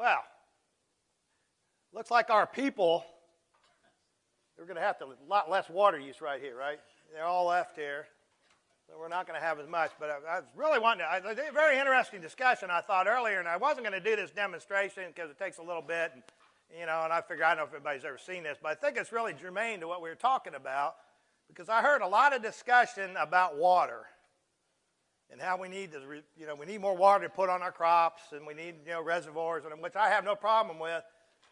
Well, looks like our people, they're going to have a lot less water use right here, right? They're all left here. So we're not going to have as much. But I, I was really wanting to, I, a very interesting discussion I thought earlier, and I wasn't going to do this demonstration because it takes a little bit. And, you know, and I figure I don't know if anybody's ever seen this, but I think it's really germane to what we were talking about because I heard a lot of discussion about water and how we need to, you know, we need more water to put on our crops and we need, you know, reservoirs, and which I have no problem with.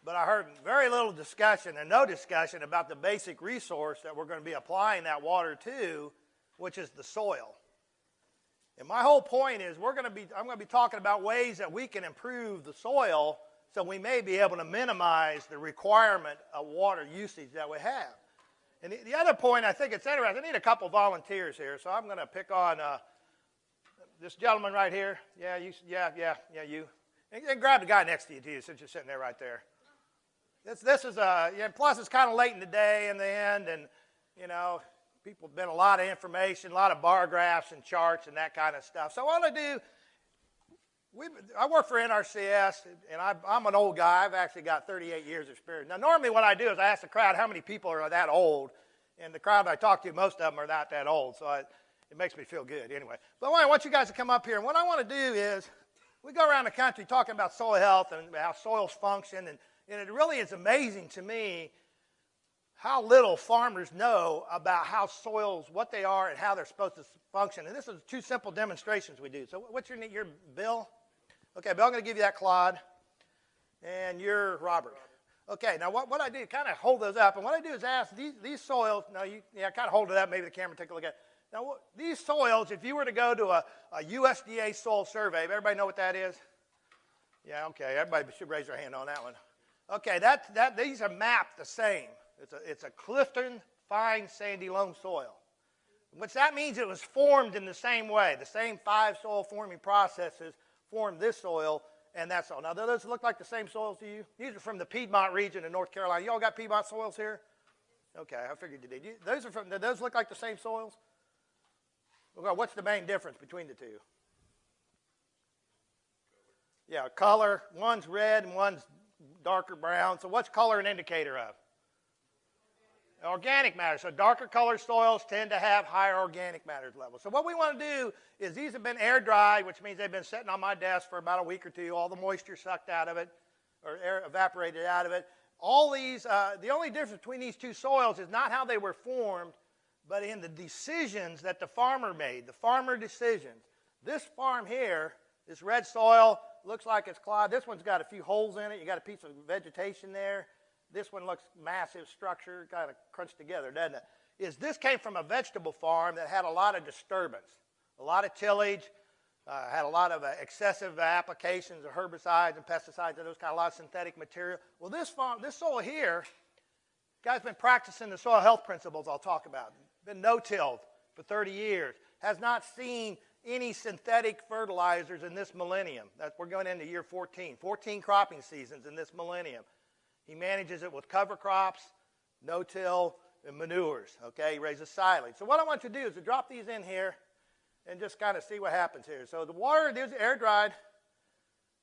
But I heard very little discussion and no discussion about the basic resource that we're going to be applying that water to, which is the soil. And my whole point is we're going to be, I'm going to be talking about ways that we can improve the soil so we may be able to minimize the requirement of water usage that we have. And the, the other point I think it's interesting, I need a couple volunteers here, so I'm going to pick on uh, this gentleman right here. Yeah, you, yeah, yeah, yeah, you. And, and grab the guy next to you, too, since you're sitting there right there. This, this is, uh, yeah, plus it's kind of late in the day in the end, and, you know, people have been a lot of information, a lot of bar graphs and charts and that kind of stuff. So all I do we, I work for NRCS, and I, I, am an old guy. I've actually got 38 years of experience. Now, normally what I do is I ask the crowd how many people are that old, and the crowd I talk to, most of them are not that old, so I, it makes me feel good anyway. But I want you guys to come up here, and what I want to do is we go around the country talking about soil health and how soils function, and, and it really is amazing to me how little farmers know about how soils, what they are, and how they're supposed to function. And this is two simple demonstrations we do. So, what's your your Bill? Okay, Bill, I'm going to give you that clod, and you're Robert. Okay, now what, what I do, kind of hold those up, and what I do is ask these, these soils, now you yeah, kind of hold it up, maybe the camera take a look at it. Now, these soils, if you were to go to a, a USDA soil survey, everybody know what that is? Yeah, okay, everybody should raise their hand on that one. Okay, that, that, these are mapped the same. It's a, it's a Clifton fine sandy loam soil. Which that means it was formed in the same way. The same five soil forming processes formed this soil and that soil. Now, do those look like the same soils to you? These are from the Piedmont region in North Carolina. You all got Piedmont soils here? Okay, I figured you did. Those are from, those look like the same soils? Okay, what's the main difference between the two? Yeah, color. One's red and one's darker brown. So what's color an indicator of? Organic matter. So darker colored soils tend to have higher organic matter levels. So what we want to do is these have been air dried, which means they've been sitting on my desk for about a week or two. All the moisture sucked out of it or air evaporated out of it. All these, uh, the only difference between these two soils is not how they were formed, but in the decisions that the farmer made, the farmer decisions. This farm here, this red soil, looks like it's clogged. This one's got a few holes in it. You got a piece of vegetation there this one looks massive structure, kind of crunched together, doesn't it? Is this came from a vegetable farm that had a lot of disturbance, a lot of tillage, uh, had a lot of uh, excessive applications of herbicides and pesticides and those kind of a lot of synthetic material. Well, this farm, this soil here, guy's been practicing the soil health principles I'll talk about. Been no-tilled for 30 years. Has not seen any synthetic fertilizers in this millennium. That we're going into year 14. 14 cropping seasons in this millennium. He manages it with cover crops, no-till, and manures. Okay, he raises silage. So what I want you to do is to drop these in here and just kind of see what happens here. So the water is air dried.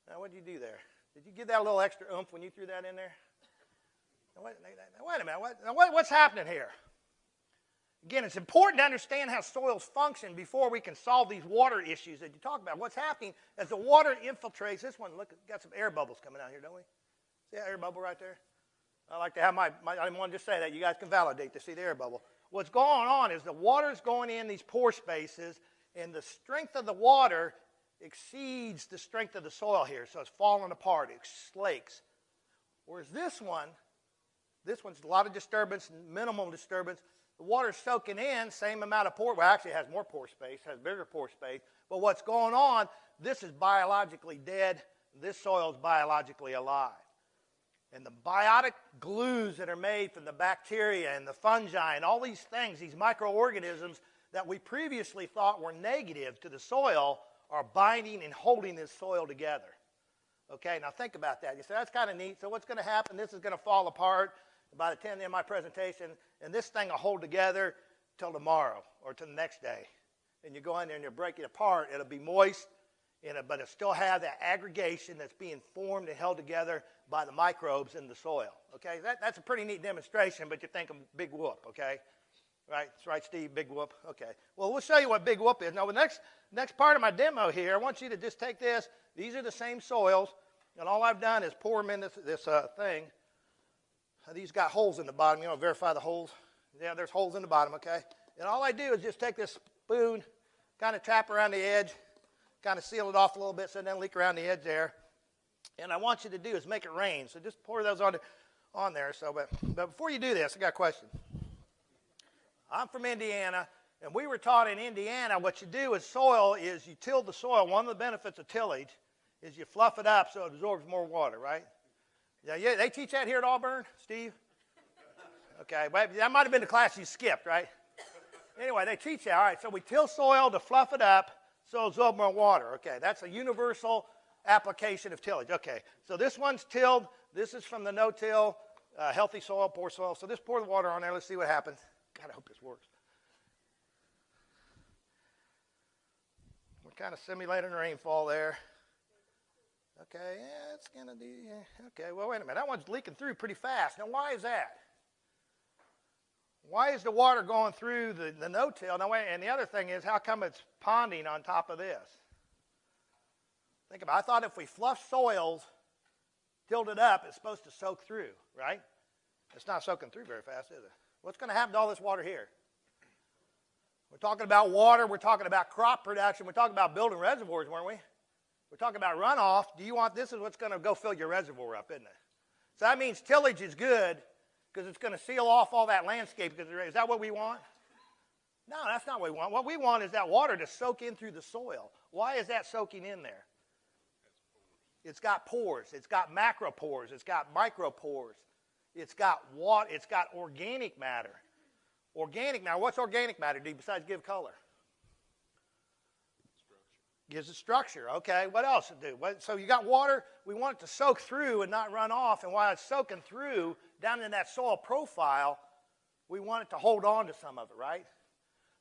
Now what did you do there? Did you give that a little extra oomph when you threw that in there? Now, wait, now, wait, a minute. What, now, what, what's happening here? Again, it's important to understand how soils function before we can solve these water issues that you talk about. What's happening as the water infiltrates, this one, look, got some air bubbles coming out here, don't we? See that air bubble right there? I like to have my, my I didn't want to say that. You guys can validate to see the air bubble. What's going on is the water's going in these pore spaces, and the strength of the water exceeds the strength of the soil here. So it's falling apart, it slakes. Whereas this one, this one's a lot of disturbance, minimal disturbance. The water's soaking in, same amount of pore. Well, actually, it has more pore space, has bigger pore space. But what's going on, this is biologically dead. This soil is biologically alive. And the biotic glues that are made from the bacteria and the fungi and all these things, these microorganisms that we previously thought were negative to the soil, are binding and holding this soil together. Okay, now think about that. You say, that's kind of neat. So what's going to happen? This is going to fall apart by the 10th of my presentation, and this thing will hold together till tomorrow or till the next day. And you go in there and you break it apart. It'll be moist, it, but it still have that aggregation that's being formed and held together by the microbes in the soil. Okay, that, that's a pretty neat demonstration, but you think of big whoop, okay? Right, that's right, Steve, big whoop. Okay, well, we'll show you what big whoop is. Now, the next, next part of my demo here, I want you to just take this. These are the same soils, and all I've done is pour them in this, this uh, thing. These got holes in the bottom. You to verify the holes? Yeah, there's holes in the bottom, okay? And all I do is just take this spoon, kind of tap around the edge, kind of seal it off a little bit so it doesn't leak around the edge there. And I want you to do is make it rain. So just pour those on, on there. So, but, but before you do this, I got a question. I'm from Indiana, and we were taught in Indiana what you do with soil is you till the soil. One of the benefits of tillage is you fluff it up so it absorbs more water, right? Yeah, yeah they teach that here at Auburn, Steve? Okay, that might have been the class you skipped, right? Anyway, they teach that. All right, so we till soil to fluff it up so it absorbs more water. Okay, that's a universal application of tillage. Okay, so this one's tilled. This is from the no-till, uh, healthy soil, poor soil. So just pour the water on there. Let's see what happens. God, I hope this works. We're kind of simulating rainfall there. Okay, yeah, it's going to do, yeah. Okay, well, wait a minute. That one's leaking through pretty fast. Now, why is that? Why is the water going through the, the no-till? Now, wait, and the other thing is, how come it's ponding on top of this? Think about it. I thought if we fluff soils, tilled it up, it's supposed to soak through, right? It's not soaking through very fast, is it? What's going to happen to all this water here? We're talking about water. We're talking about crop production. We're talking about building reservoirs, weren't we? We're talking about runoff. Do you want this is what's going to go fill your reservoir up, isn't it? So that means tillage is good because it's going to seal off all that landscape. Because is that what we want? No, that's not what we want. What we want is that water to soak in through the soil. Why is that soaking in there? It's got pores. It's got macropores. It's got micropores. It's got water. It's got organic matter. Organic matter. What's organic matter do besides give color? Gives it structure. Okay, what else it do? What, so you got water. We want it to soak through and not run off. And while it's soaking through down in that soil profile, we want it to hold on to some of it, right?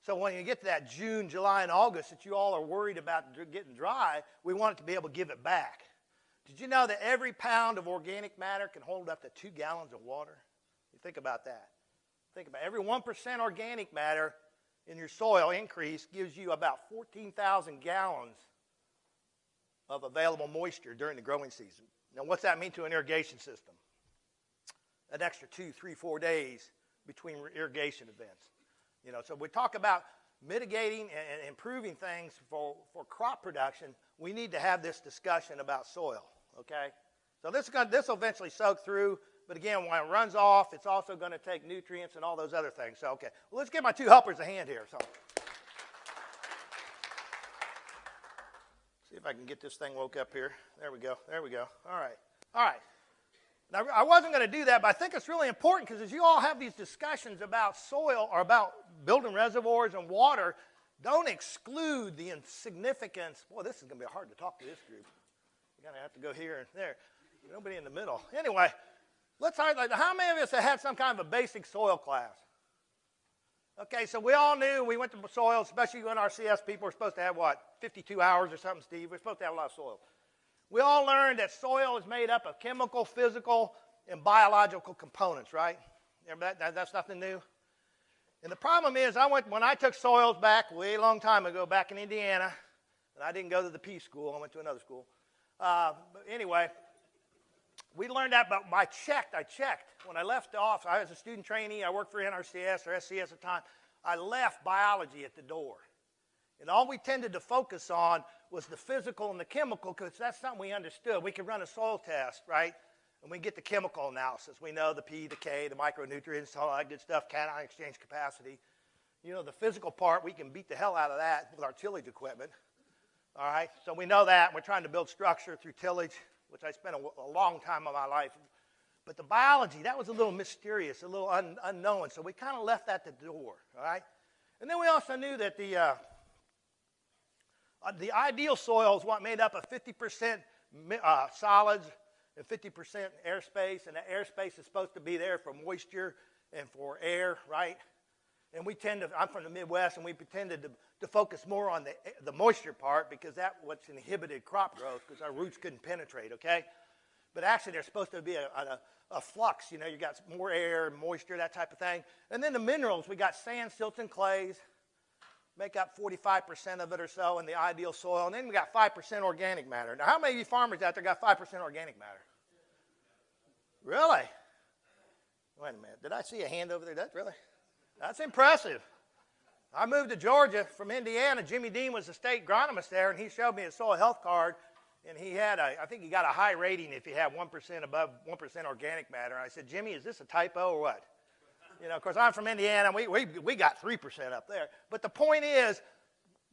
So when you get to that June, July, and August that you all are worried about getting dry, we want it to be able to give it back. Did you know that every pound of organic matter can hold up to two gallons of water? You think about that. Think about it. every 1% organic matter in your soil increase gives you about 14,000 gallons of available moisture during the growing season. Now, what's that mean to an irrigation system? An extra two, three, four days between irrigation events. You know, so we talk about mitigating and improving things for, for crop production. We need to have this discussion about soil. Okay, so this is going to, this will eventually soak through. But again, when it runs off, it's also going to take nutrients and all those other things. So, okay. Well, let's give my two helpers a hand here. So, see if I can get this thing woke up here. There we go. There we go. All right. All right. Now, I wasn't going to do that, but I think it's really important because as you all have these discussions about soil or about building reservoirs and water, don't exclude the insignificance. Boy, this is going to be hard to talk to this group. You're going to have to go here and there. Nobody in the middle. Anyway, Let's highlight how many of us have had some kind of a basic soil class? Okay, so we all knew we went to soil, especially when NRCS people were supposed to have what, 52 hours or something, Steve? We're supposed to have a lot of soil. We all learned that soil is made up of chemical, physical, and biological components, right? That, that, that's nothing new. And the problem is, I went when I took soils back way long time ago, back in Indiana, and I didn't go to the P school. I went to another school. Uh, but anyway, we learned that, but I checked. I checked. When I left off, I was a student trainee. I worked for NRCS or SCS at the time. I left biology at the door. And all we tended to focus on was the physical and the chemical because that's something we understood. We could run a soil test, right? And we get the chemical analysis. We know the P, the K, the micronutrients, all that good stuff, cation exchange capacity. You know, the physical part, we can beat the hell out of that with our tillage equipment. All right, so we know that. We're trying to build structure through tillage which I spent a, a long time of my life. But the biology, that was a little mysterious, a little un, unknown. So we kind of left that at the door, all right? And then we also knew that the, uh, uh, the ideal soil is what made up of 50% uh, solids and 50% airspace. And the airspace is supposed to be there for moisture and for air, right? And we tend to, I'm from the Midwest, and we tended to, to focus more on the, the moisture part because that what's inhibited crop growth because our roots couldn't penetrate, okay? But actually, there's supposed to be a, a, a flux. You know, you got more air, moisture, that type of thing. And then the minerals, we got sand, silts, and clays, make up 45% of it or so in the ideal soil. And then we got 5% organic matter. Now, how many of you farmers out there got 5% organic matter? Really? Wait a minute. Did I see a hand over there? That's really? That's impressive. I moved to Georgia from Indiana. Jimmy Dean was the state agronomist there, and he showed me a soil health card. And he had a, I think he got a high rating if you had 1% above 1% organic matter. I said, Jimmy, is this a typo or what? You know, of course, I'm from Indiana. We, we, we got 3% up there. But the point is,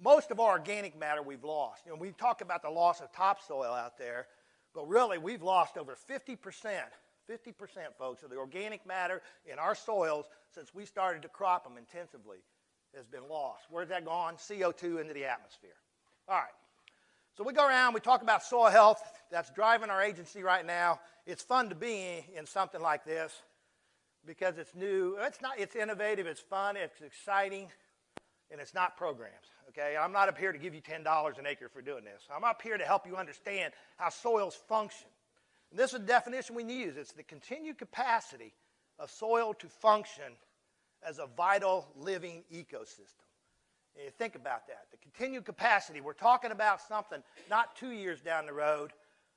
most of our organic matter we've lost. You know, we talk about the loss of topsoil out there, but really we've lost over 50%, 50%, folks, of the organic matter in our soils since we started to crop them intensively has been lost. Where's that gone? CO2 into the atmosphere. All right. So we go around, we talk about soil health. That's driving our agency right now. It's fun to be in something like this because it's new. It's not. It's innovative. It's fun. It's exciting, and it's not programs. Okay. I'm not up here to give you ten dollars an acre for doing this. I'm up here to help you understand how soils function. And this is the definition we use. It's the continued capacity of soil to function as a vital living ecosystem. And you think about that. The continued capacity, we're talking about something not two years down the road,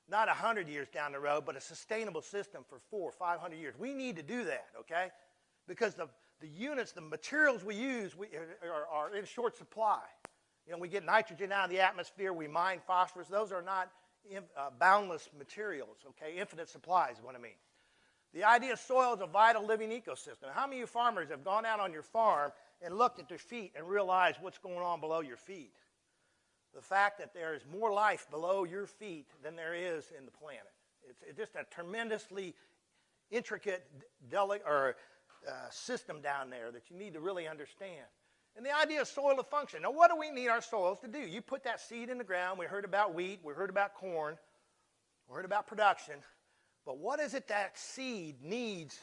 not 100 years down the road, but a sustainable system for four, 500 years. We need to do that, okay? Because the, the units, the materials we use we, are, are in short supply. You know, we get nitrogen out of the atmosphere, we mine phosphorus. Those are not in, uh, boundless materials, okay? Infinite supplies is what I mean. The idea of soil is a vital living ecosystem. How many of you farmers have gone out on your farm and looked at their feet and realized what's going on below your feet? The fact that there is more life below your feet than there is in the planet. It's, it's just a tremendously intricate or, uh, system down there that you need to really understand. And the idea of soil to function. Now, what do we need our soils to do? You put that seed in the ground. We heard about wheat. We heard about corn. We heard about production. But what is it that seed needs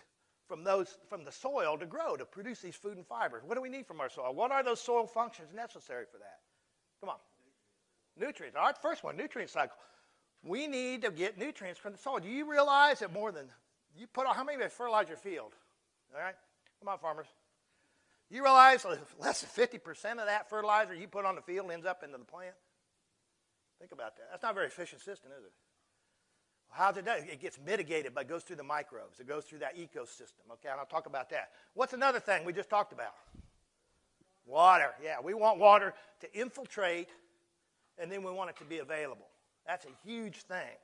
from, those, from the soil to grow, to produce these food and fibers? What do we need from our soil? What are those soil functions necessary for that? Come on. Nutrients. All right, first one, nutrient cycle. We need to get nutrients from the soil. Do you realize that more than, you put how many of you fertilize your field? All right? Come on, farmers. You realize less than 50% of that fertilizer you put on the field ends up into the plant? Think about that. That's not a very efficient system, is it? How's it done? It gets mitigated, but it goes through the microbes. It goes through that ecosystem. Okay, and I'll talk about that. What's another thing we just talked about? Water. Yeah, we want water to infiltrate, and then we want it to be available. That's a huge thing.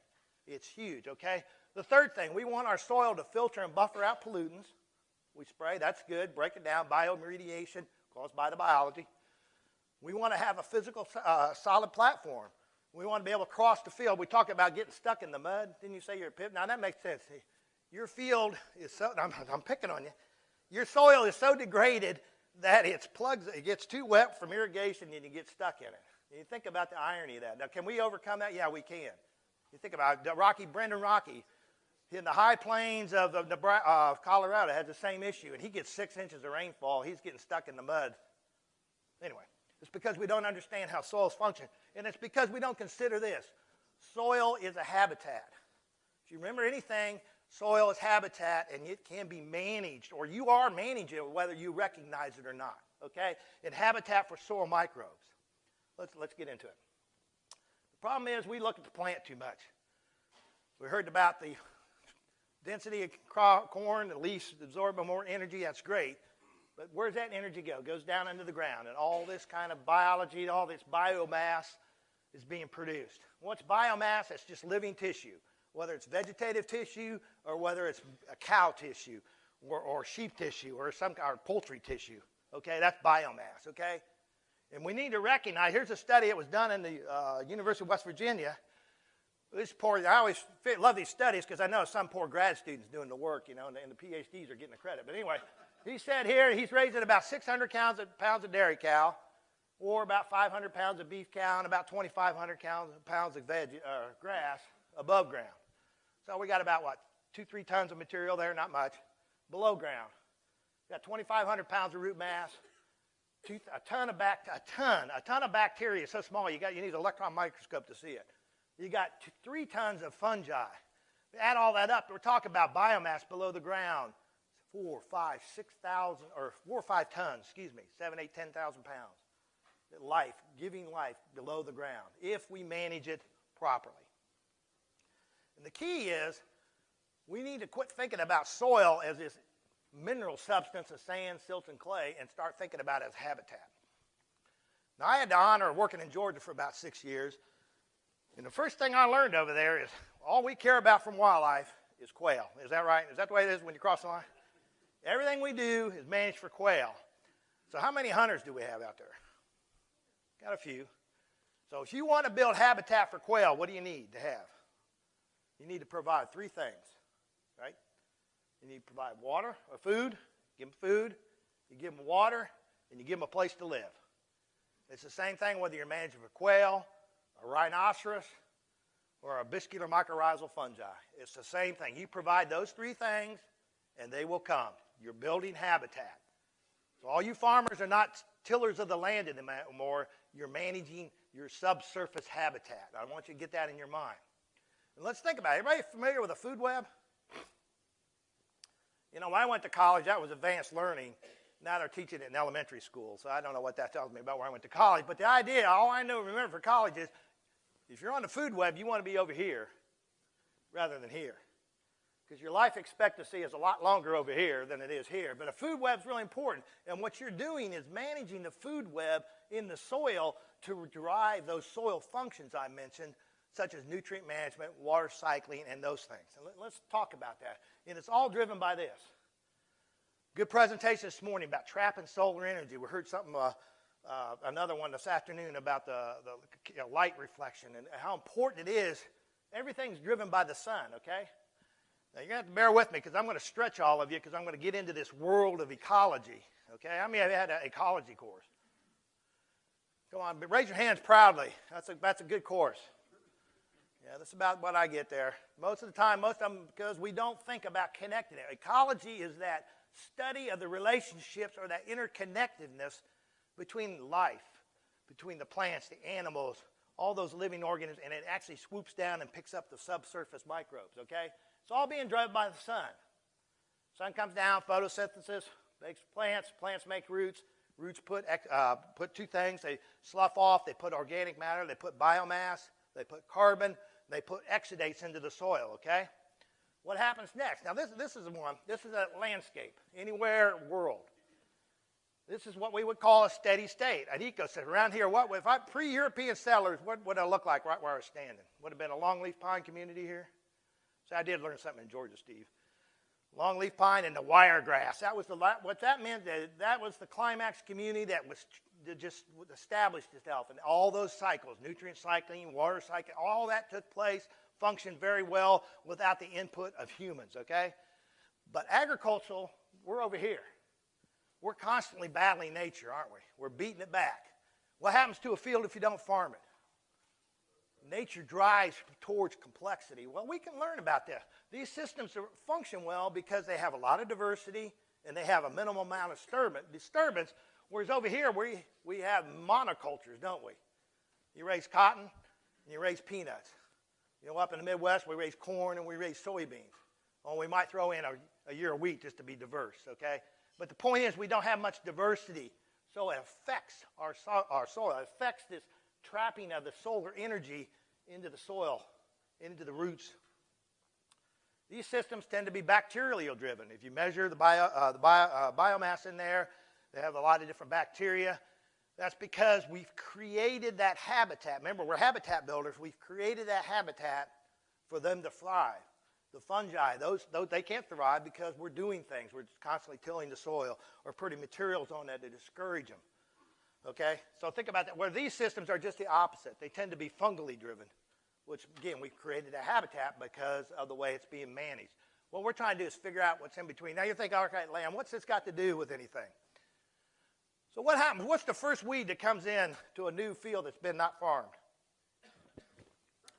It's huge, okay? The third thing, we want our soil to filter and buffer out pollutants. We spray, that's good. Break it down, bioremediation caused by the biology. We want to have a physical, uh, solid platform. We want to be able to cross the field. We talk about getting stuck in the mud. Didn't you say you're a pit? Now that makes sense. Your field is so, I'm, I'm picking on you. Your soil is so degraded that it's plugs, it gets too wet from irrigation and you get stuck in it. You think about the irony of that. Now, can we overcome that? Yeah, we can. You think about. Rockey, Brendon Rockey, in the high plains of, of uh, Colorado, has the same issue, and he gets six inches of rainfall. He's getting stuck in the mud. Anyway, it's because we don't understand how soils function. And it's because we don't consider this. Soil is a habitat. If you remember anything, soil is habitat and it can be managed, or you are managing it whether you recognize it or not. Okay? And habitat for soil microbes. Let's, let's get into it. The problem is we look at the plant too much. We heard about the density of corn, the leaves absorb more energy, that's great. But where's that energy go? It goes down into the ground, and all this kind of biology, all this biomass is being produced. What's biomass? It's just living tissue, whether it's vegetative tissue or whether it's a cow tissue or, or sheep tissue or some or poultry tissue. Okay, that's biomass. Okay, and we need to recognize. Here's a study that was done in the uh, University of West Virginia. This poor, I always love these studies because I know some poor grad students doing the work, you know, and the, and the PhDs are getting the credit. But anyway. He said here he's raising about 600 pounds of, pounds of dairy cow, or about 500 pounds of beef cow, and about 2,500 pounds, of veg, uh, grass above ground. So we got about, what, two, three tons of material there, not much, below ground. We got 2,500 pounds of root mass, two, a ton of bac, a ton, a ton of bacteria so small you got you need an electron microscope to see it. You got two, three tons of fungi. Add all that up, we're talking about biomass below the ground. Four, five, six thousand, or four or five tons, excuse me, seven, eight, ten thousand pounds. Life, giving life below the ground, if we manage it properly. And the key is we need to quit thinking about soil as this mineral substance of sand, silt, and clay and start thinking about it as habitat. Now, I had the honor of working in Georgia for about six years, and the first thing I learned over there is all we care about from wildlife is quail. Is that right? Is that the way it is when you cross the line? Everything we do is managed for quail. So, how many hunters do we have out there? Got a few. So, if you want to build habitat for quail, what do you need to have? You need to provide three things, right? You need to provide water or food, give them food, you give them water, and you give them a place to live. It's the same thing whether you're managing for quail, a rhinoceros, or arbuscular mycorrhizal fungi. It's the same thing. You provide those three things, and they will come. You're building habitat. So all you farmers are not tillers of the land anymore. You're managing your subsurface habitat. I want you to get that in your mind. And let's think about it. Everybody familiar with a food web? You know, when I went to college, that was advanced learning. Now they're teaching it in elementary school, so I don't know what that tells me about where I went to college. But the idea, all I know, remember for college is if you're on the food web, you want to be over here rather than here. Because your life expectancy is a lot longer over here than it is here. But a food web is really important. And what you're doing is managing the food web in the soil to drive those soil functions I mentioned such as nutrient management, water cycling, and those things. And let, us talk about that. And it's all driven by this. Good presentation this morning about trapping solar energy. We heard something, uh, uh, another one this afternoon about the, the you know, light reflection and how important it is. Everything's driven by the sun, okay? Now, you're going to have to bear with me because I'm going to stretch all of you because I'm going to get into this world of ecology, okay? I mean, I've had an ecology course. Come on, raise your hands proudly. That's a, that's a good course. Yeah, that's about what I get there. Most of the time, most of them, because we don't think about connecting it. Ecology is that study of the relationships or that interconnectedness between life, between the plants, the animals, all those living organisms, and it actually swoops down and picks up the subsurface microbes, okay? It's all being driven by the sun. Sun comes down, photosynthesis makes plants, plants make roots, roots put, uh, put two things, they slough off, they put organic matter, they put biomass, they put carbon, they put exudates into the soil, okay? What happens next? Now, this, this is one. This is a landscape, anywhere world. This is what we would call a steady state, an ecosystem. Around here, what if I pre-European settlers, what would it look like right where I was standing? Would have been a longleaf pine community here. So I did learn something in Georgia, Steve. Longleaf pine and the wiregrass. That was the what that meant. That, that was the climax community that was just established itself, and all those cycles, nutrient cycling, water cycling, all that took place, functioned very well without the input of humans. Okay, but agricultural, we're over here. We're constantly battling nature, aren't we? We're beating it back. What happens to a field if you don't farm it? Nature drives towards complexity. Well, we can learn about this. These systems function well because they have a lot of diversity and they have a minimal amount of disturbance, whereas over here we, we have monocultures, don't we? You raise cotton and you raise peanuts. You know, up in the Midwest, we raise corn and we raise soybeans. Well, we might throw in a, a year of wheat just to be diverse, okay? But the point is, we don't have much diversity, so it affects our, so our soil. It affects this trapping of the solar energy into the soil, into the roots. These systems tend to be bacterial driven. If you measure the, bio, uh, the bio, uh, biomass in there, they have a lot of different bacteria. That's because we've created that habitat. Remember, we're habitat builders. We've created that habitat for them to thrive. The fungi, those, those they can't thrive because we're doing things. We're constantly tilling the soil or putting materials on that to discourage them. Okay? So think about that. Where these systems are just the opposite. They tend to be fungally driven which again, we've created a habitat because of the way it's being managed. What we're trying to do is figure out what's in between. Now you think, all right, Lamb, what's this got to do with anything? So what happens? What's the first weed that comes in to a new field that's been not farmed?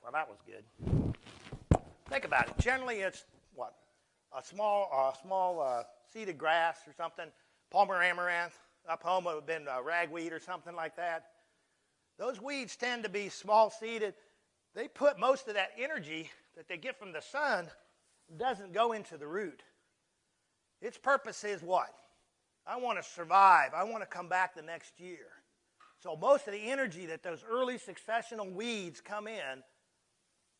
Well, that was good. Think about it. Generally, it's what? A small, uh, small uh, seeded grass or something. Palmer amaranth, up home it would have been ragweed or something like that. Those weeds tend to be small seeded. They put most of that energy that they get from the sun doesn't go into the root. Its purpose is what? I want to survive. I want to come back the next year. So most of the energy that those early successional weeds come in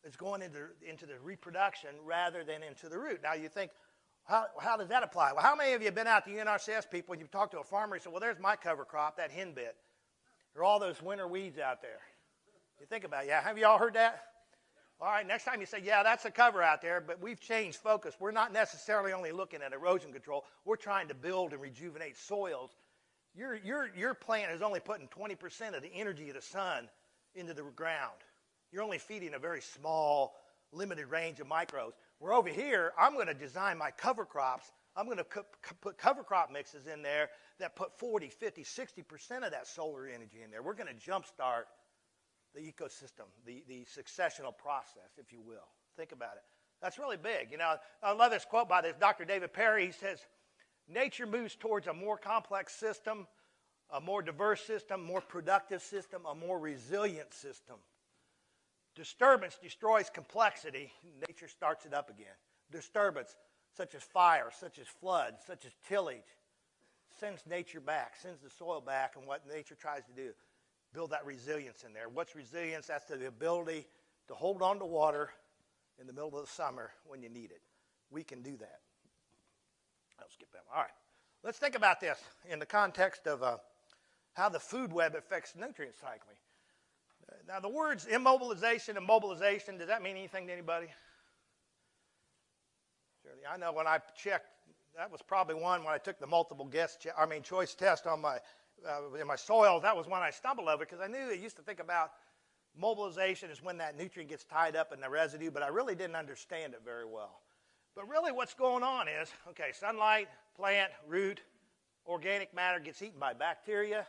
is going into, into the reproduction rather than into the root. Now you think, how, how does that apply? Well, how many of you have been out to you NRCS people and you've talked to a farmer and said, well, there's my cover crop, that henbit. There are all those winter weeds out there. You think about it. Yeah, have you all heard that? All right, next time you say, yeah, that's a cover out there, but we've changed focus. We're not necessarily only looking at erosion control. We're trying to build and rejuvenate soils. Your, your, your plant is only putting 20% of the energy of the sun into the ground. You're only feeding a very small, limited range of microbes. Where over here, I'm going to design my cover crops. I'm going to put cover crop mixes in there that put 40, 50, 60% of that solar energy in there. We're going to jumpstart the ecosystem, the, the successional process, if you will. Think about it. That's really big. You know, I love this quote by this Dr. David Perry. He says, Nature moves towards a more complex system, a more diverse system, more productive system, a more resilient system. Disturbance destroys complexity, nature starts it up again. Disturbance, such as fire, such as flood, such as tillage, sends nature back, sends the soil back, and what nature tries to do build that resilience in there. What's resilience? That's the ability to hold on to water in the middle of the summer when you need it. We can do that. I'll skip that one. All right. Let's think about this in the context of uh, how the food web affects nutrient cycling. Now, the words immobilization and mobilization, does that mean anything to anybody? Certainly. I know when I checked, that was probably one when I took the multiple guess, I mean, choice test on my uh, in my soil, that was one I stumbled over because I knew I used to think about mobilization is when that nutrient gets tied up in the residue, but I really didn't understand it very well. But really, what's going on is okay, sunlight, plant, root, organic matter gets eaten by bacteria,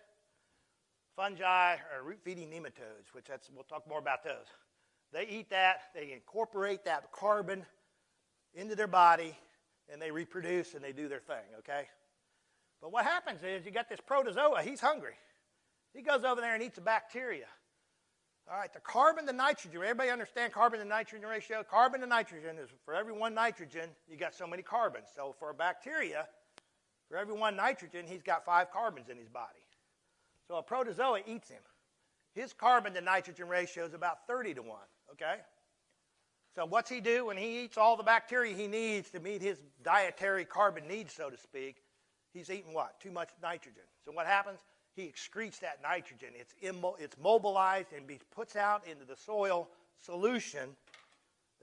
fungi, or root feeding nematodes, which that's, we'll talk more about those. They eat that, they incorporate that carbon into their body, and they reproduce and they do their thing, okay? But what happens is you got this protozoa, he's hungry. He goes over there and eats a bacteria. All right, the carbon to nitrogen, everybody understand carbon to nitrogen ratio? Carbon to nitrogen is for every one nitrogen, you got so many carbons. So for a bacteria, for every one nitrogen, he's got five carbons in his body. So a protozoa eats him. His carbon to nitrogen ratio is about 30 to 1, okay? So what's he do when he eats all the bacteria he needs to meet his dietary carbon needs, so to speak? he's eating what? Too much nitrogen. So what happens? He excretes that nitrogen. It's, immo- it's mobilized and be, puts out into the soil solution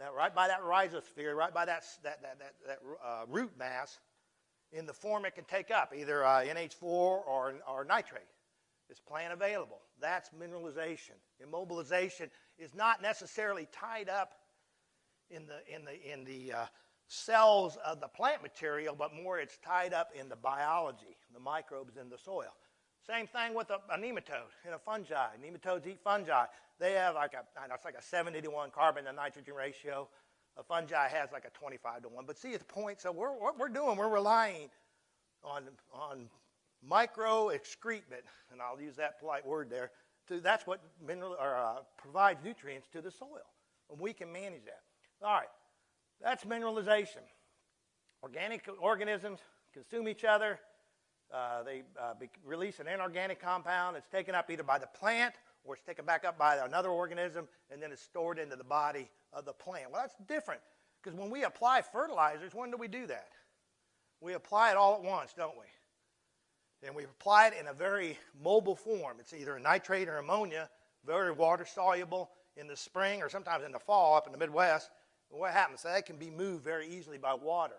that right by that rhizosphere, right by that, that, that, that, that uh, root mass, in the form it can take up, either uh, NH4 or, or nitrate. It's plant available. That's mineralization. Immobilization is not necessarily tied up in the, in the, in the uh, cells of the plant material, but more it's tied up in the biology, the microbes in the soil. Same thing with a, a nematode and a fungi. Nematodes eat fungi. They have like a, it's like a 70 to 1 carbon to nitrogen ratio. A fungi has like a 25 to 1. But see, the point, so we're, what we're doing, we're relying on, on micro excrement, and I'll use that polite word there. To, that's what mineral, or, uh, provides nutrients to the soil, and we can manage that. All right, that's mineralization. Organic organisms consume each other. Uh, they uh, release an inorganic compound. It's taken up either by the plant or it's taken back up by another organism and then it's stored into the body of the plant. Well, that's different because when we apply fertilizers, when do we do that? We apply it all at once, don't we? And we apply it in a very mobile form. It's either a nitrate or ammonia, very water soluble in the spring or sometimes in the fall up in the Midwest what happens? That can be moved very easily by water.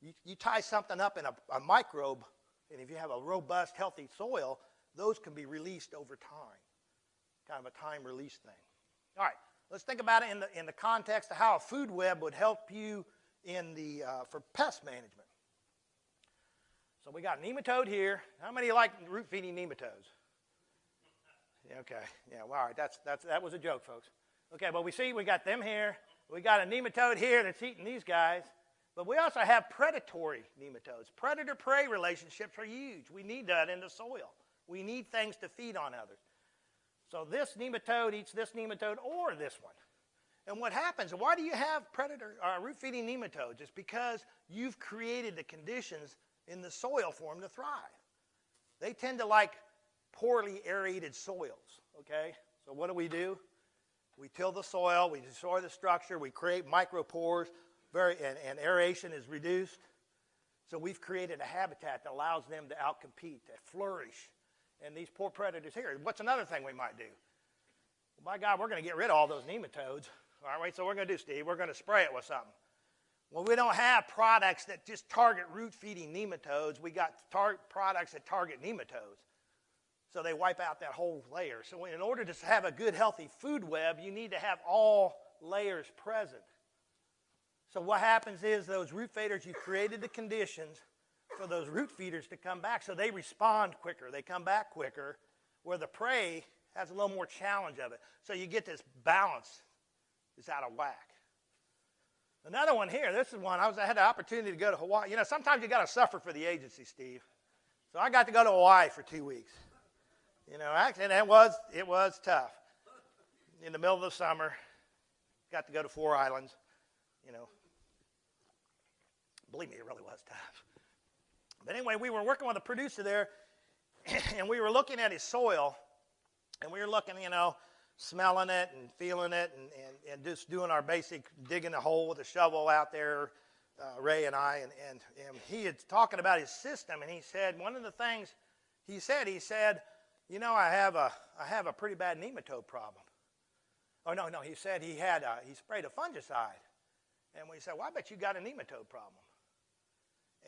You, you tie something up in a, a microbe, and if you have a robust, healthy soil, those can be released over time. Kind of a time release thing. All right, let's think about it in the, in the context of how a food web would help you in the, uh, for pest management. So we got nematode here. How many like root feeding nematodes? Yeah, okay. Yeah, well, all right. That's, that's, that was a joke, folks. Okay, well, we see we got them here. We got a nematode here that's eating these guys. But we also have predatory nematodes. Predator prey relationships are huge. We need that in the soil. We need things to feed on others. So this nematode eats this nematode or this one. And what happens, why do you have predator uh, root feeding nematodes? It's because you've created the conditions in the soil for them to thrive. They tend to like poorly aerated soils, okay? So what do we do? We till the soil, we destroy the structure, we create micropores, very, and, and aeration is reduced. So we've created a habitat that allows them to outcompete, to flourish. And these poor predators here. What's another thing we might do? Well, by God, we're going to get rid of all those nematodes. All right, so we're going to do, Steve, we're going to spray it with something. Well, we don't have products that just target root feeding nematodes. We got tar- products that target nematodes. So they wipe out that whole layer. So in order to have a good, healthy food web, you need to have all layers present. So what happens is those root feeders, you created the conditions for those root feeders to come back. So they respond quicker. They come back quicker, where the prey has a little more challenge of it. So you get this balance is out of whack. Another one here. This is one I was. I had the opportunity to go to Hawaii. You know, sometimes you got to suffer for the agency, Steve. So I got to go to Hawaii for two weeks. You know, actually, and it was it was tough. In the middle of the summer, got to go to four islands. You know, believe me, it really was tough. But anyway, we were working with a producer there, and we were looking at his soil, and we were looking, you know, smelling it and feeling it and, and, and just doing our basic digging a hole with a shovel out there, uh, Ray and I. And, and, and he had talking about his system, and he said, one of the things he said, he said, you know, I have a, I have a pretty bad nematode problem. Oh, no, no, he said he had, a, he sprayed a fungicide. And we said, well, I bet you got a nematode problem.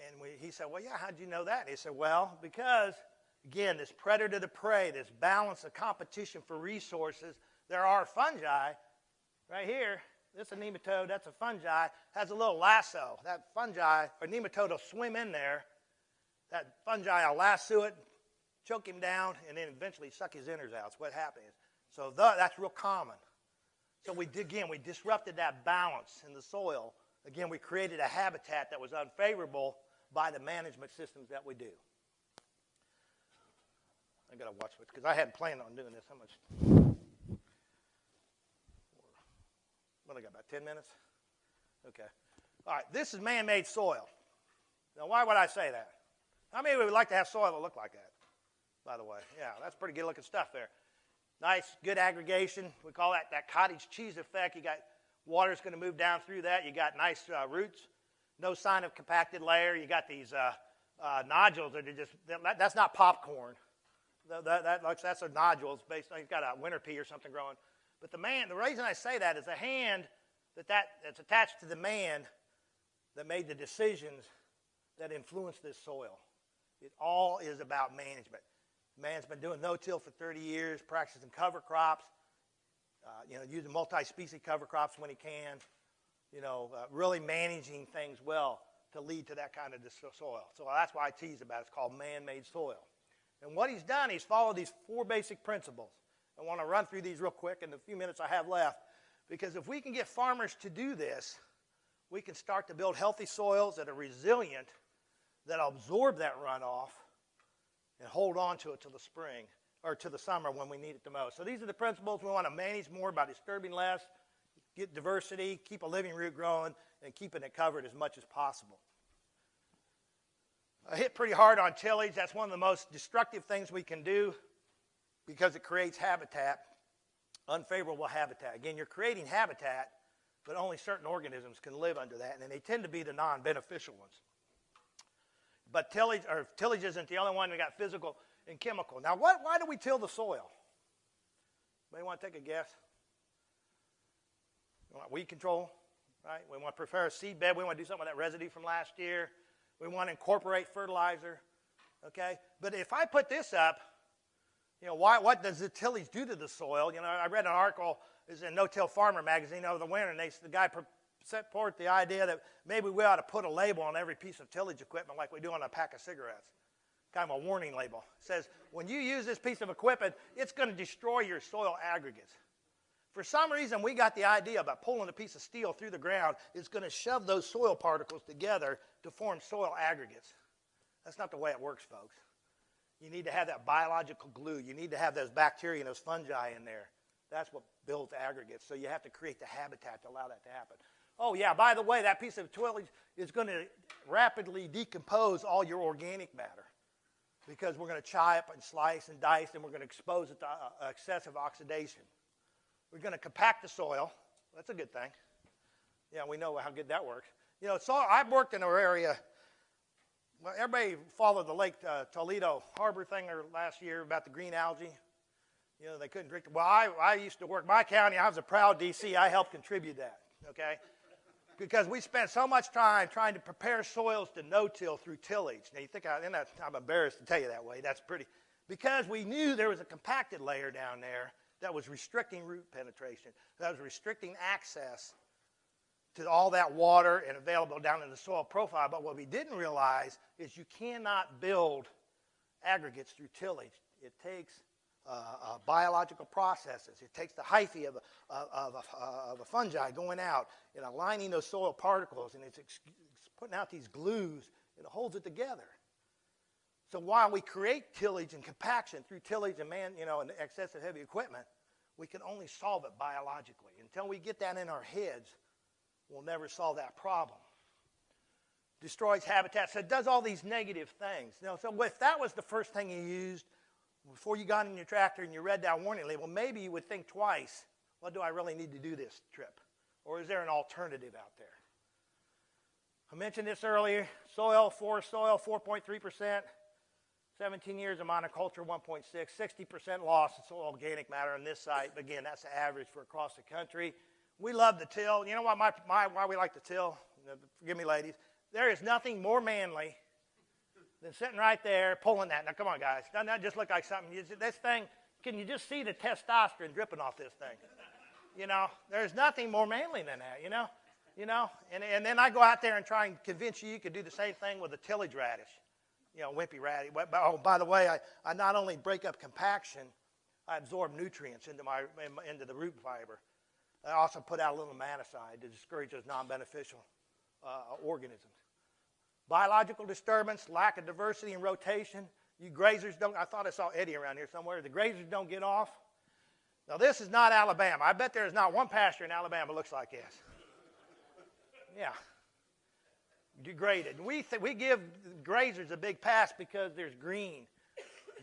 And we, he said, well, yeah, how'd you know that? And he said, well, because – Again, this predator to prey, this balance of competition for resources. There are fungi right here. This is a nematode, that's a fungi, has a little lasso. That fungi or nematode will swim in there. That fungi will lasso it, choke him down, and then eventually suck his innards out. That's what happens. So the, that's real common. So we again we disrupted that balance in the soil. Again, we created a habitat that was unfavorable by the management systems that we do. I got to watch it because I hadn't planned on doing this. How much? What I got? About 10 minutes? Okay. All right. This is man made soil. Now, why would I say that? How many of we would like to have soil that look like that? By the way, yeah, that's pretty good looking stuff there. Nice, good aggregation. We call that that cottage cheese effect. You got water's going to move down through that. You got nice uh, roots. No sign of compacted layer. You got these uh, uh, nodules that are just, that, that's not popcorn. That, that, that's a nodule. It's based on, he's got a winter pea or something growing. But the man, the reason I say that is the hand that, that that's attached to the man that made the decisions that influenced this soil. It all is about management. Man's been doing no-till for 30 years, practicing cover crops, uh, you know, using multi-species cover crops when he can, you know, uh, really managing things well to lead to that kind of soil. So that's why I tease about it. It's called man-made soil. And what he's done, he's followed these four basic principles. I want to run through these real quick in the few minutes I have left. Because if we can get farmers to do this, we can start to build healthy soils that are resilient, that absorb that runoff, and hold on to it till the spring or to the summer when we need it the most. So these are the principles we want to manage more by disturbing less, get diversity, keep a living root growing, and keeping it covered as much as possible. I hit pretty hard on tillage. That's one of the most destructive things we can do because it creates habitat, unfavorable habitat. Again, you're creating habitat, but only certain organisms can live under that, and they tend to be the non beneficial ones. But tillage, or tillage isn't the only one we got physical and chemical. Now, what, why do we till the soil? Anybody want to take a guess? We want weed control, right? We want to prepare a seed bed. We want to do something with that residue from last year. We want to incorporate fertilizer. Okay? But if I put this up, you know, why, what does the tillage do to the soil? You know, I read an article, is in No-Till Farmer magazine over the winter, and they, the guy set forth the idea that maybe we ought to put a label on every piece of tillage equipment like we do on a pack of cigarettes. Kind of a warning label. It says, when you use this piece of equipment, it's going to destroy your soil aggregates. For some reason, we got the idea about pulling a piece of steel through the ground is going to shove those soil particles together to form soil aggregates. That's not the way it works, folks. You need to have that biological glue. You need to have those bacteria and those fungi in there. That's what builds aggregates. So you have to create the habitat to allow that to happen. Oh, yeah, by the way, that piece of tillage is going to rapidly decompose all your organic matter because we're going to chop and slice and dice and we're going to expose it to uh, excessive oxidation. We're going to compact the soil. That's a good thing. Yeah, we know how good that works. You know, so I've worked in our area. Well, everybody followed the Lake uh, Toledo Harbor thing last year about the green algae. You know, they couldn't drink. Well, I, I used to work my county. I was a proud DC. I helped contribute that. Okay because we spent so much time trying to prepare soils to no-till through tillage. Now you think I, and I'm embarrassed to tell you that way. That's pretty, because we knew there was a compacted layer down there that was restricting root penetration, that was restricting access to all that water and available down in the soil profile. But what we didn't realize is you cannot build aggregates through tillage. It takes uh, uh, biological processes. It takes the hyphae of a, of, a, of a fungi going out and aligning those soil particles, and it's, it's putting out these glues, and it holds it together. So while we create tillage and compaction through tillage and man, you know, and excessive heavy equipment, we can only solve it biologically. Until we get that in our heads, we'll never solve that problem. Destroys habitat, so it does all these negative things. Know, so if that was the first thing you used, before you got in your tractor and you read that warning label, maybe you would think twice, well, do I really need to do this trip? Or is there an alternative out there? I mentioned this earlier. Soil, forest soil, 4.3%. 17 years of monoculture, 1.6. 60% loss of organic matter on this site. But again, that's the average for across the country. We love the till. You know why, my, my, why we like the till? Forgive me, ladies. There is nothing more manly than sitting right there pulling that. Now, come on, guys. Doesn't that just look like something? You, this thing, can you just see the testosterone dripping off this thing? You know, there's nothing more manly than that, you know? You know, and, and then I go out there and try and convince you you could do the same thing with a tillage radish, you know, wimpy ratty. Oh, by the way, I, I not only break up compaction, I absorb nutrients into, my, into the root fiber. I also put out a little nematicide to discourage those non-beneficial uh, organisms. Biological disturbance, lack of diversity and rotation. You grazers don't, I thought I saw Eddie around here somewhere. The grazers don't get off. Now, this is not Alabama. I bet there is not one pasture in Alabama looks like this. Yeah. Degraded. We, th- we give grazers a big pass because there's green.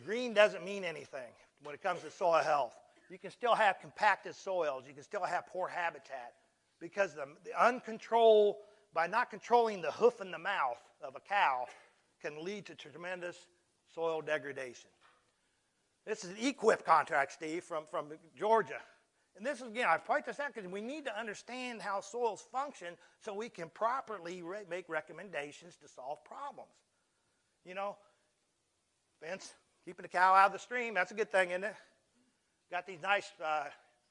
Green doesn't mean anything when it comes to soil health. You can still have compacted soils. You can still have poor habitat because the, the uncontrolled, by not controlling the hoof and the mouth, of a cow can lead to tremendous soil degradation. This is an EQIP contract, Steve, from, from Georgia. And this is, again, I point this out because we need to understand how soils function so we can properly re make recommendations to solve problems. You know, fence, keeping the cow out of the stream, that's a good thing, isn't it? Got these nice uh,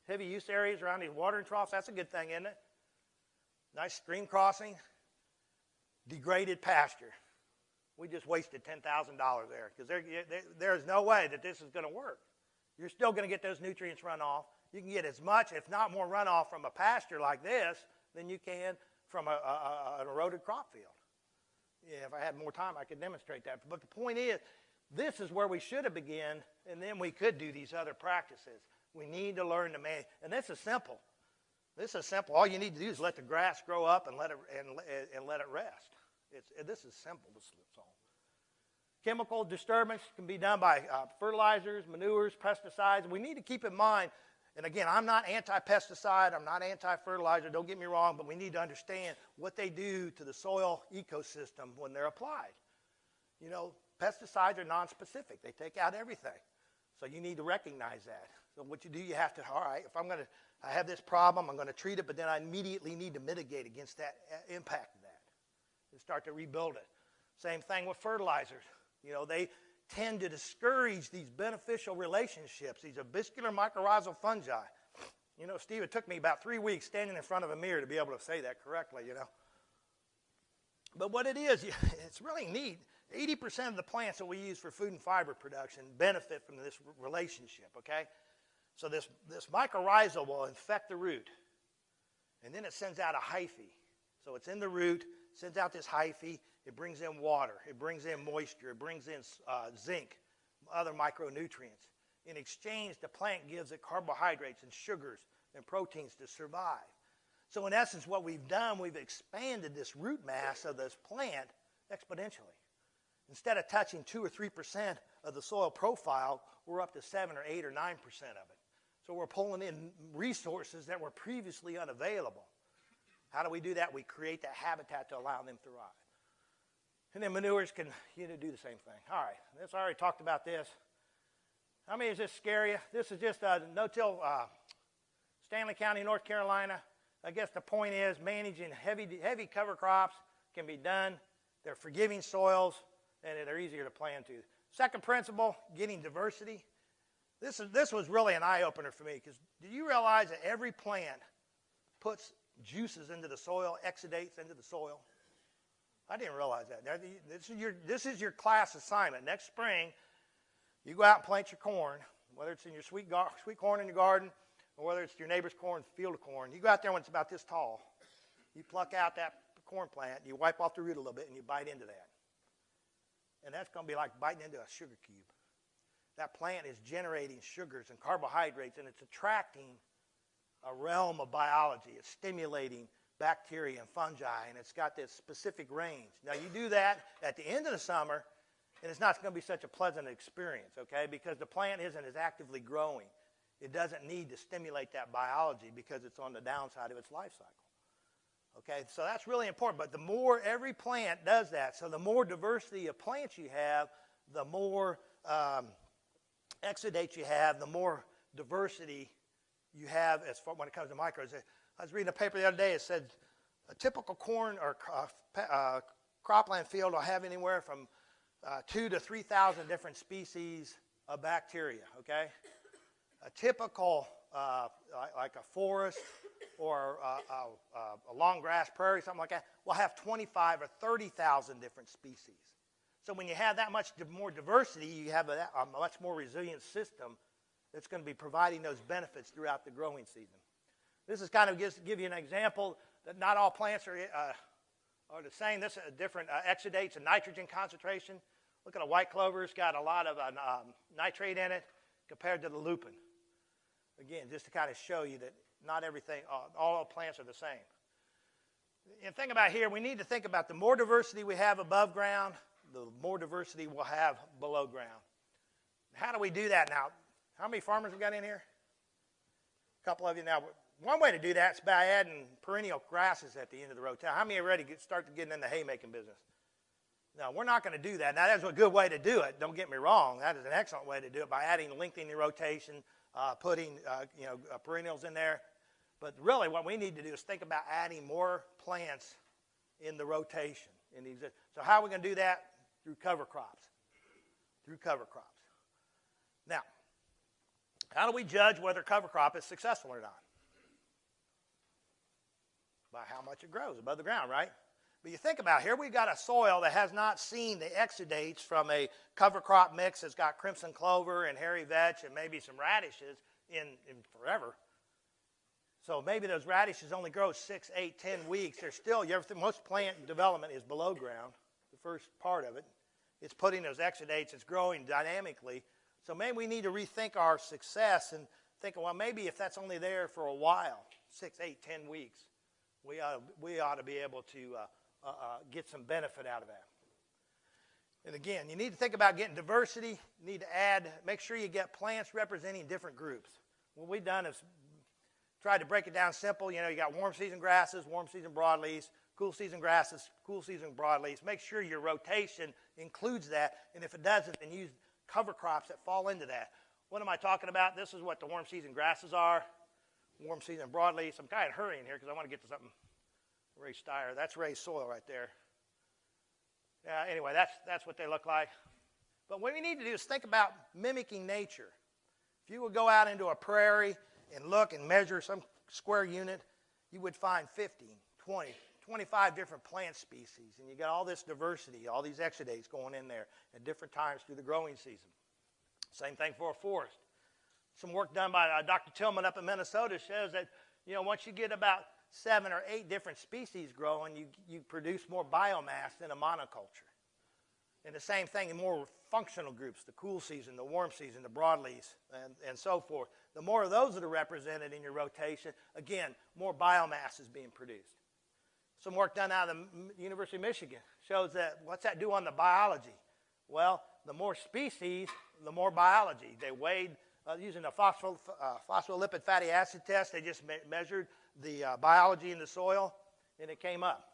heavy use areas around these watering troughs, that's a good thing, isn't it? Nice stream crossing, degraded pasture. We just wasted $10,000 there because there, there, there's no way that this is going to work. You're still going to get those nutrients runoff. You can get as much, if not more, runoff from a pasture like this than you can from a, a, an eroded crop field. Yeah, if I had more time, I could demonstrate that. But the point is, this is where we should have begun, and then we could do these other practices. We need to learn to manage, and this is simple. This is simple. All you need to do is let the grass grow up and let it and, and let it rest. It's, this is simple to solve. Chemical disturbance can be done by uh, fertilizers, manures, pesticides. We need to keep in mind, and again, I'm not anti-pesticide, I'm not anti-fertilizer, don't get me wrong, but we need to understand what they do to the soil ecosystem when they're applied. You know, pesticides are non-specific. They take out everything. So you need to recognize that. So what you do, you have to, all right, if I'm going to, I have this problem, I'm going to treat it, but then I immediately need to mitigate against that uh, impact of that and start to rebuild it. Same thing with fertilizers. You know, they tend to discourage these beneficial relationships, these arbuscular mycorrhizal fungi. You know, Steve, it took me about three weeks standing in front of a mirror to be able to say that correctly, you know. But what it is, it's really neat. 80% of the plants that we use for food and fiber production benefit from this relationship, okay? So this, this mycorrhizal will infect the root, and then it sends out a hyphae. So it's in the root, sends out this hyphae. It brings in water, it brings in moisture, it brings in uh, zinc, other micronutrients. In exchange, the plant gives it carbohydrates and sugars and proteins to survive. So, in essence, what we've done, we've expanded this root mass of this plant exponentially. Instead of touching 2 or 3% of the soil profile, we're up to 7 or 8 or 9% of it. So, we're pulling in resources that were previously unavailable. How do we do that? We create that habitat to allow them to thrive. And then manures can you know, do the same thing. All right, let's already talked about this. How many is this scary? This is just a no-till uh, Stanly County, North Carolina. I guess the point is managing heavy, heavy cover crops can be done. They're forgiving soils, and they're easier to plant to. Second principle, getting diversity. This, is, this was really an eye-opener for me because do you realize that every plant puts juices into the soil, exudates into the soil? I didn't realize that. This is your, this is your class assignment. Next spring, you go out and plant your corn, whether it's in your sweet, gar- sweet corn in your garden or whether it's your neighbor's corn, field of corn. You go out there when it's about this tall. You pluck out that corn plant, you wipe off the root a little bit, and you bite into that. And that's going to be like biting into a sugar cube. That plant is generating sugars and carbohydrates, and it's attracting a realm of biology. It's stimulating bacteria and fungi, and it's got this specific range. Now, you do that at the end of the summer, and it's not going to be such a pleasant experience, okay, because the plant isn't as actively growing. It doesn't need to stimulate that biology because it's on the downside of its life cycle. Okay, so that's really important. But the more every plant does that, so the more diversity of plants you have, the more um, exudates you have, the more diversity you have as far when it comes to microbes. I was reading a paper the other day. It said a typical corn or uh, uh cropland field will have anywhere from uh, two to 3,000 different species of bacteria, okay? A typical, uh, like a forest or a, a, a, long grass prairie, something like that, will have 25 or 30,000 different species. So when you have that much more diversity, you have a, a much more resilient system that's going to be providing those benefits throughout the growing season. This is kind of just give you an example that not all plants are uh, are the same. This is a different uh, exudates and nitrogen concentration. Look at a white clover. It's got a lot of um, nitrate in it compared to the lupin. Again, just to kind of show you that not everything, uh, all plants are the same. And think about here, we need to think about the more diversity we have above ground, the more diversity we'll have below ground. How do we do that now? How many farmers we got in here? A couple of you now. One way to do that is by adding perennial grasses at the end of the rotation. How many are ready to start getting in the haymaking business? No, we're not going to do that. Now, that's a good way to do it. Don't get me wrong. That is an excellent way to do it by adding, lengthening the rotation, uh, putting uh, you know uh, perennials in there. But really, what we need to do is think about adding more plants in the rotation. In so, how are we going to do that? Through cover crops. Through cover crops. Now, how do we judge whether cover crop is successful or not? By how much it grows above the ground, right? But you think about it, here we've got a soil that has not seen the exudates from a cover crop mix that's got crimson clover and hairy vetch and maybe some radishes in, in forever. So maybe those radishes only grow six, eight, ten weeks. They're still, most plant development is below ground, the first part of it. It's putting those exudates, it's growing dynamically. So maybe we need to rethink our success and think, well, maybe if that's only there for a while, six, eight, ten weeks, we ought, we ought to be able to uh, uh, uh, get some benefit out of that. And again, you need to think about getting diversity. You need to add, make sure you get plants representing different groups. What we've done is tried to break it down simple. You know, you got warm season grasses, warm season broadleaves, cool season grasses, cool season broadleaves. Make sure your rotation includes that. And if it doesn't, then use cover crops that fall into that. What am I talking about? This is what the warm season grasses are warm season broadleaf. I'm kind of hurrying here because I want to get to something. Ray Steyer. That's Ray's soil right there. Yeah, anyway, that's, that's what they look like. But what we need to do is think about mimicking nature. If you would go out into a prairie and look and measure some square unit, you would find 15, 20, 25 different plant species. And you got all this diversity, all these exudates going in there at different times through the growing season. Same thing for a forest. Some work done by uh, Dr. Tilman up in Minnesota shows that, you know, once you get about seven or eight different species growing, you, you produce more biomass than a monoculture. And the same thing in more functional groups, the cool season, the warm season, the broadleafs, and, and so forth. The more of those that are represented in your rotation, again, more biomass is being produced. Some work done out of the University of Michigan shows that what's that do on the biology? Well, the more species, the more biology. They weighed uh, using a phospho, uh, phospholipid fatty acid test. They just me measured the uh, biology in the soil, and it came up.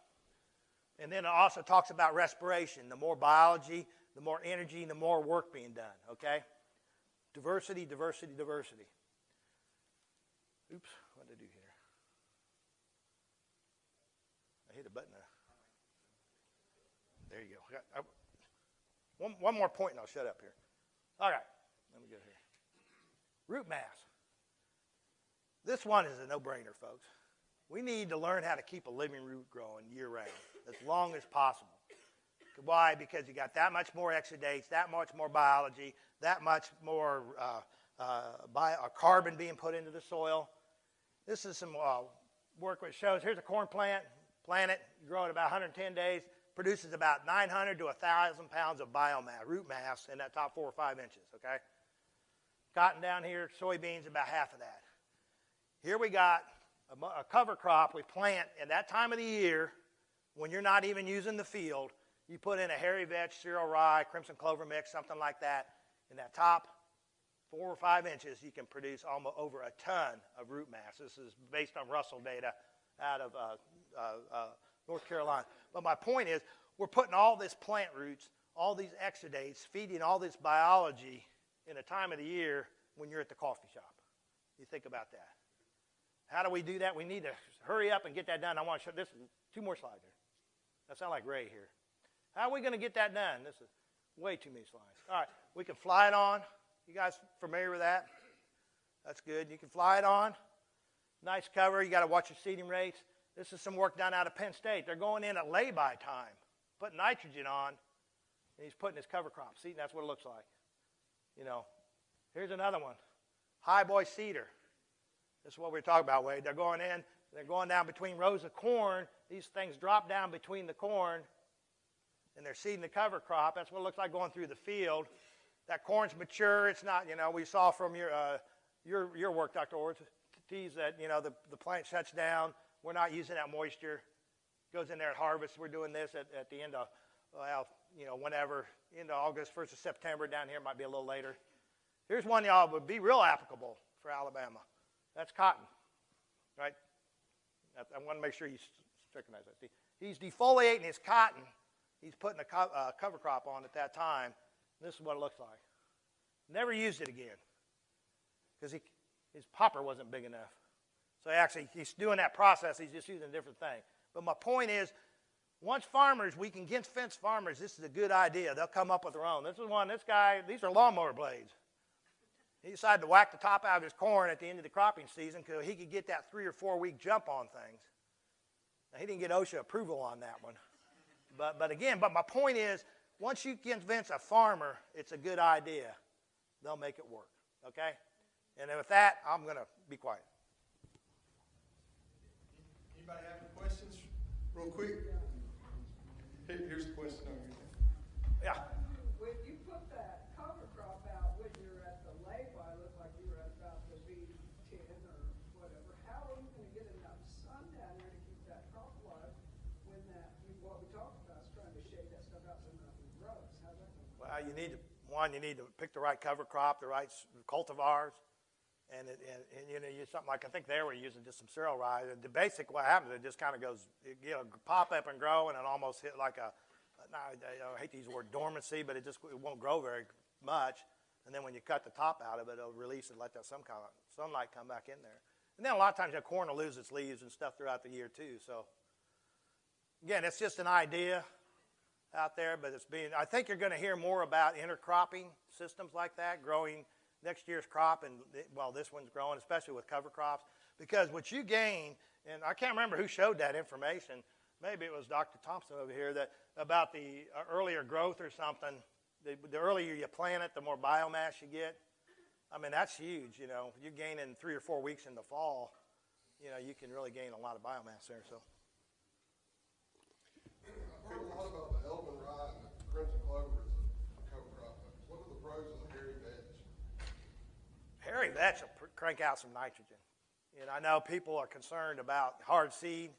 And then it also talks about respiration. The more biology, the more energy, the more work being done, okay? Diversity, diversity, diversity. Oops, what did I do here? I hit a button. There you go. One, one more point and I'll shut up here. All right, let me go here. Root mass. This one is a no-brainer, folks. We need to learn how to keep a living root growing year-round, as long as possible. Why? Because you got that much more exudates, that much more biology, that much more uh, uh, uh, carbon being put into the soil. This is some uh, work which shows, here's a corn plant, plant it, grow it about 110 days, produces about 900 to 1,000 pounds of biomass, root mass in that top four or five inches, okay? Cotton down here, soybeans about half of that. Here we got a, a cover crop we plant at that time of the year when you're not even using the field. You put in a hairy vetch, cereal rye, crimson clover mix, something like that. In that top four or five inches, you can produce almost over a ton of root mass. This is based on Russell data out of uh, uh, uh, North Carolina. But my point is, we're putting all this plant roots, all these exudates, feeding all this biology in a time of the year when you're at the coffee shop. You think about that. How do we do that? We need to hurry up and get that done. I want to show this two more slides here. That sounds like Ray here. How are we going to get that done? This is way too many slides. All right, we can fly it on. You guys familiar with that? That's good. You can fly it on. Nice cover. You got to watch your seeding rates. This is some work done out of Penn State. They're going in at lay-by time, putting nitrogen on, and he's putting his cover crop. See, that's what it looks like. You know, here's another one. High boy seeder. This is what we're talking about, Wade. They're going in, they're going down between rows of corn. These things drop down between the corn, and they're seeding the cover crop. That's what it looks like going through the field. That corn's mature. It's not, you know, we saw from your, uh, your, your work, Dr. Ortiz, that, you know, the, the plant shuts down. We're not using that moisture. Goes in there at harvest. We're doing this at, at the end of, well, you know, whenever, into August, 1st of September. Down here might be a little later. Here's one y'all would be real applicable for Alabama. That's cotton, right? I want to make sure you recognize that. See, he's defoliating his cotton. He's putting a co uh, cover crop on at that time. This is what it looks like. Never used it again because his popper wasn't big enough. So actually, he's doing that process. He's just using a different thing. But my point is, once farmers, we can get fence farmers, this is a good idea. They'll come up with their own. This is one, this guy, these are lawnmower blades. He decided to whack the top out of his corn at the end of the cropping season because he could get that three or four week jump on things. Now, he didn't get OSHA approval on that one. But, but again, but my point is, once you convince a farmer it's a good idea, they'll make it work. Okay? And with that, I'm going to be quiet. Anybody have any questions? Real quick. Here, here's the question. Yeah. When you put that cover crop out when you're at the lay-by, looked like you were at about the V10 or whatever. How are you going to get enough sun down there to keep that crop alive when that, what we talked about is trying to shade that stuff out so nothing grows? How's that going to Well, you need to, one, you need to pick the right cover crop, the right cultivars. And, it, and, and, you know, use something like I think they were using just some cereal rye. The basic what happens, it just kind of goes, it, you know, pop up and grow, and it almost hit like a, I, I hate to use the word dormancy, but it just it won't grow very much. And then when you cut the top out of it, it'll release and let that some kind of sunlight come back in there. And then a lot of times your corn will lose its leaves and stuff throughout the year too. So again, it's just an idea out there, but it's being. I think you're going to hear more about intercropping systems like that, growing next year's crop, and well, this one's growing, especially with cover crops, because what you gain, and I can't remember who showed that information. Maybe it was Dr. Thompson over here that about the uh, earlier growth or something. The, the earlier you plant it, the more biomass you get. I mean, that's huge, you know. You're gaining three or four weeks in the fall, you know, you can really gain a lot of biomass there, so. I've heard a lot about the Elbon rye and the crimson clover as a cover crop. What are the pros of the hairy vetch? Hairy vetch will pr- crank out some nitrogen. And I know people are concerned about hard seed.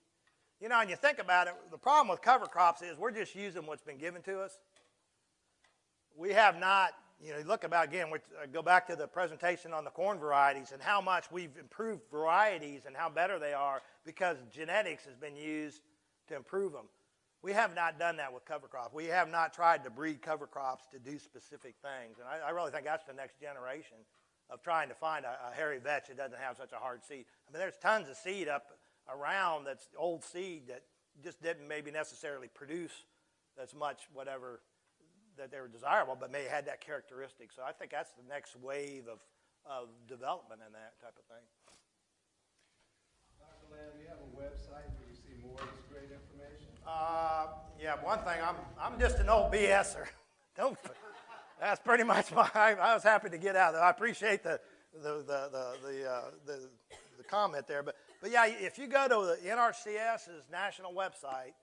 You know, and you think about it, the problem with cover crops is we're just using what's been given to us. We have not, you know, look about again, we uh, go back to the presentation on the corn varieties and how much we've improved varieties and how better they are because genetics has been used to improve them. We have not done that with cover crops. We have not tried to breed cover crops to do specific things. And I, I really think that's the next generation of trying to find a, a hairy vetch that doesn't have such a hard seed. I mean, there's tons of seed up around that's old seed that just didn't maybe necessarily produce as much whatever that they were desirable, but may had that characteristic. So I think that's the next wave of, of development in that type of thing. Dr. Lamb, you have a website where you see more of this great information? Uh, yeah, one thing, I'm, I'm just an old BSer. Don't, that's pretty much my, I, was happy to get out there. I appreciate the, the, the, the, the, uh, the, the comment there. But, but yeah, if you go to the NRCS's national website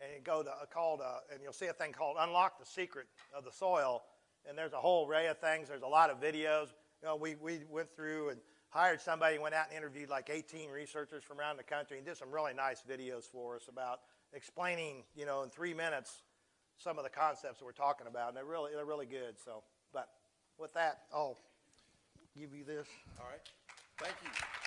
and go to, called, uh, and you'll see a thing called Unlock the Secret of the Soil. And there's a whole array of things. There's a lot of videos. You know, we, we went through and hired somebody, went out and interviewed like 18 researchers from around the country and did some really nice videos for us about explaining, you know, in three minutes some of the concepts that we're talking about. And they're really, they're really good. So, but with that, I'll give you this. All right, thank you.